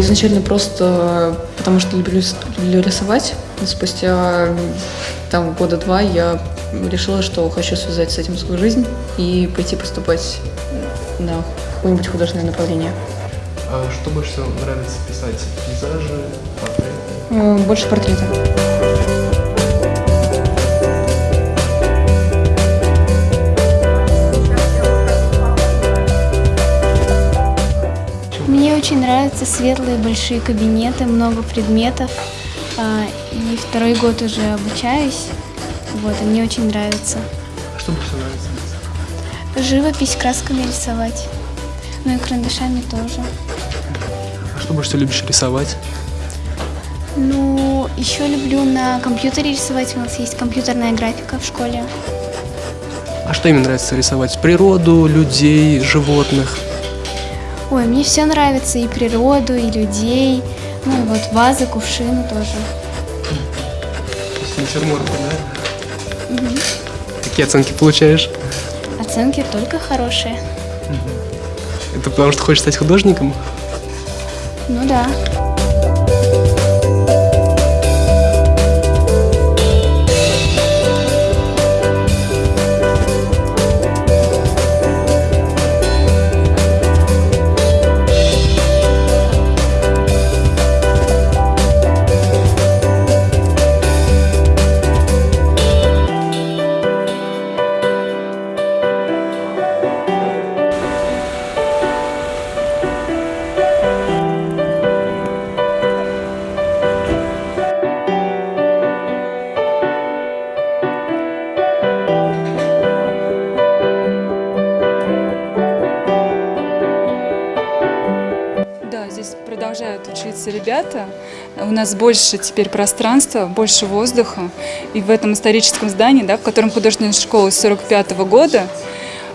изначально просто потому что люблю, люблю рисовать. Но спустя там года два я решила, что хочу связать с этим свою жизнь и пойти поступать на какое-нибудь художественное направление. А что больше всего нравится писать? Пейзажи, портреты? Э, Больше портрета. Мне очень нравятся светлые большие кабинеты, много предметов. А, И второй год уже обучаюсь. Вот, и мне очень нравится. А что больше нравится? Живопись красками рисовать. Ну и карандашами тоже. А что больше всего любишь рисовать? Ну, еще люблю на компьютере рисовать. У нас есть компьютерная графика в школе. А что именно нравится рисовать? Природу, людей, животных? Ой, мне все нравится, и природу, и людей. Ну, и вот вазы, кувшины тоже. Натюрморты, да? Какие оценки получаешь? Оценки только хорошие. Это потому что хочешь стать художником? Ну да. Здесь продолжают учиться ребята. У нас больше теперь пространства, больше воздуха. И в этом историческом здании, да, в котором художественная школа с 45 года,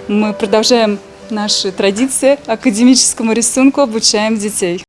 мы продолжаем наши традиции академическому рисунку, обучаем детей.